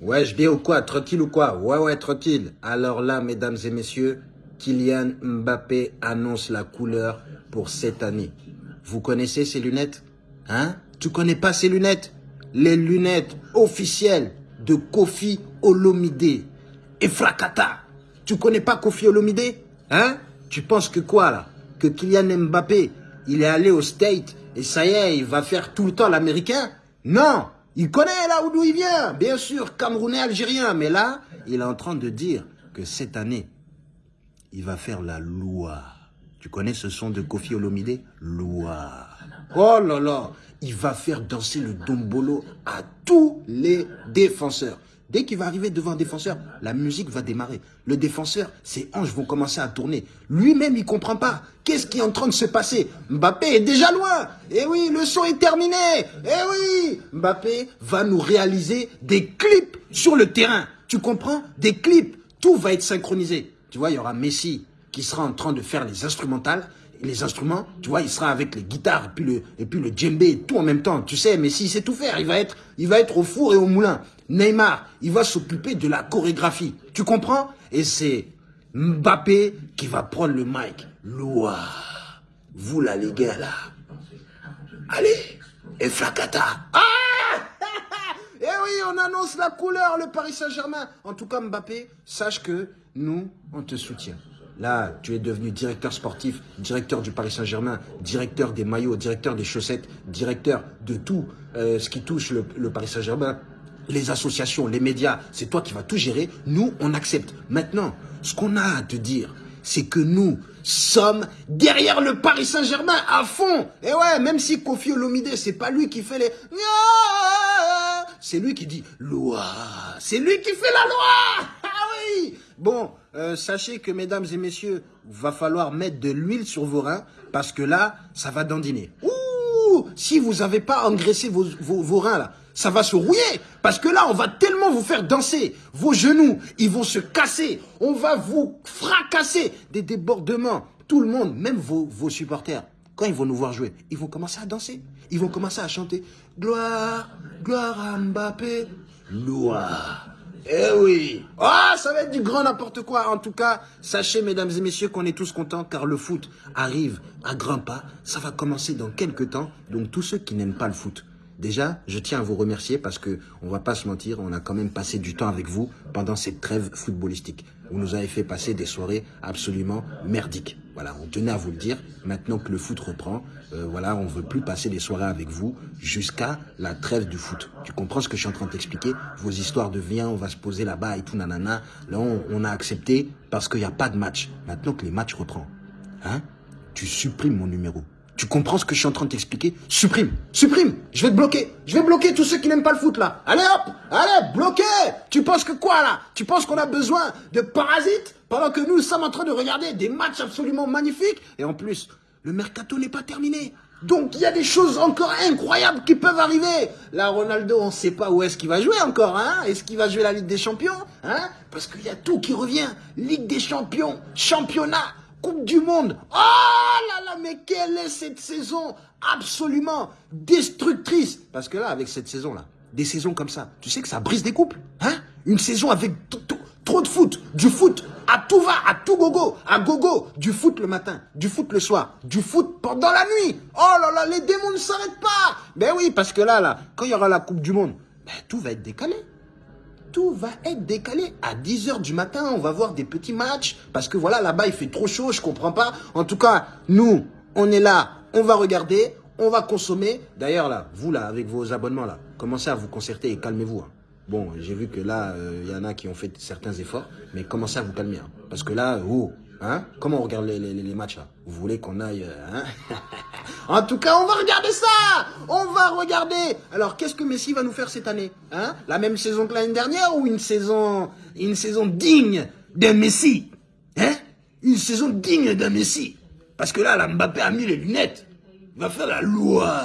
Je bien ou quoi Tranquille ou quoi? Ouais, ouais, tranquille. Alors là, mesdames et messieurs, Kylian Mbappé annonce la couleur pour cette année. Vous connaissez ces lunettes? Hein? Tu connais pas ces lunettes? Les lunettes officielles de Kofi Olomide. Et. Tu connais pas Kofi Olomide? Hein? Tu penses que quoi là? Que Kylian Mbappé, il est allé au State et ça y est, il va faire tout le temps l'américain? Non il connaît là d'où il vient, bien sûr, Camerounais, Algérien. Mais là, il est en train de dire que cette année, il va faire la loi. Tu connais ce son de Kofi Olomide? Loi. Oh là là, il va faire danser le dombolo à tous les défenseurs. Dès qu'il va arriver devant un défenseur, la musique va démarrer. Le défenseur, ses hanches vont commencer à tourner. Lui-même, il comprend pas. Qu'est-ce qui est en train de se passer? Mbappé est déjà loin. Eh oui, le son est terminé. Eh oui, Mbappé va nous réaliser des clips sur le terrain. Tu comprends? Des clips. Tout va être synchronisé. Tu vois, il y aura Messi qui sera en train de faire les instrumentales les instruments, tu vois, il sera avec les guitares et puis le, et puis le djembé, tout en même temps. Tu sais, Messi, sait tout faire. Il va être, il va être au four et au moulin. Neymar, il va s'occuper de la chorégraphie. Tu comprends? Et c'est Mbappé qui va prendre le mic. Loua, vous là les gars là. Allez, et Flacata. Ah Eh oui, on annonce la couleur, le Paris Saint-Germain. En tout cas, Mbappé, sache que nous, on te soutient. Là, tu es devenu directeur sportif, directeur du Paris Saint-Germain, directeur des maillots, directeur des chaussettes, directeur de tout euh, ce qui touche le, le Paris Saint-Germain les associations, les médias, c'est toi qui vas tout gérer. Nous, on accepte. Maintenant, ce qu'on a à te dire, c'est que nous sommes derrière le Paris Saint-Germain à fond. Et ouais, même si Kofi Olomide, c'est pas lui qui fait les... C'est lui qui dit loi. C'est lui qui fait la loi. Bon, euh, sachez que, mesdames et messieurs, va falloir mettre de l'huile sur vos reins parce que là, ça va dandiner. Ouh, si vous n'avez pas engraissé vos, vos, vos reins là, ça va se rouiller. Parce que là, on va tellement vous faire danser. Vos genoux, ils vont se casser. On va vous fracasser. Des débordements. Tout le monde, même vos, vos supporters, quand ils vont nous voir jouer, ils vont commencer à danser. Ils vont commencer à chanter. Gloire, gloire à Mbappé. Gloire. Eh oui Ah, ça va être du grand n'importe quoi. En tout cas, sachez, mesdames et messieurs, qu'on est tous contents car le foot arrive à grands pas. Ça va commencer dans quelques temps. Donc, tous ceux qui n'aiment pas le foot, Déjà, je tiens à vous remercier parce que on va pas se mentir, on a quand même passé du temps avec vous pendant cette trêve footballistique. Vous nous avez fait passer des soirées absolument merdiques. Voilà, on tenait à vous le dire. Maintenant que le foot reprend, euh, voilà, on veut plus passer des soirées avec vous jusqu'à la trêve du foot. Tu comprends ce que je suis en train de t'expliquer Vos histoires de viens, on va se poser là-bas et tout, nanana. Là, on, a accepté parce qu'il n'y a pas de match. Maintenant que les matchs reprennent, hein, tu supprimes mon numéro. Tu comprends ce que je suis en train de t'expliquer Supprime, supprime, je vais te bloquer. Je vais bloquer tous ceux qui n'aiment pas le foot là. Allez hop, allez, bloqué Tu penses que quoi là? Tu penses qu'on a besoin de parasites? Pendant que nous sommes en train de regarder des matchs absolument magnifiques Et en plus, le mercato n'est pas terminé. Donc il y a des choses encore incroyables qui peuvent arriver. Là, Ronaldo, on ne sait pas où est-ce qu'il va jouer encore. Hein est-ce qu'il va jouer la Ligue des Champions hein? Parce qu'il y a tout qui revient. Ligue des Champions, championnat, Coupe du Monde. Oh là là, mais quelle est cette saison absolument destructrice? Parce que là, avec cette saison-là, des saisons comme ça, tu sais que ça brise des couples. Hein? Une saison avec trop de foot, du foot à tout va, à tout gogo, à gogo, du foot le matin, du foot le soir, du foot pendant la nuit. Oh là là, les démons ne s'arrêtent pas. Ben oui, parce que là, là, quand il y aura la Coupe du Monde, ben, tout va être décalé tout va être décalé. À 10h du matin, on va voir des petits matchs. Parce que voilà, là-bas, il fait trop chaud, je comprends pas. En tout cas, nous, on est là, on va regarder, on va consommer. D'ailleurs, là, vous, là, avec vos abonnements, là, commencez à vous concerter et calmez-vous. Hein. Bon, j'ai vu que là, il euh, y en a qui ont fait certains efforts, mais commencez à vous calmer. Hein. Parce que là, oh, Hein Comment on regarde les, matchs là? Vous voulez qu'on aille... Euh, hein? En tout cas, on va regarder ça! On va regarder! Alors, qu'est-ce que Messi va nous faire cette année hein? La même saison que l'année dernière ou une saison, une saison digne d'un Messi? Hein? Une saison digne d'un Messi. Parce que là, la Mbappé a mis les lunettes. Va faire la loi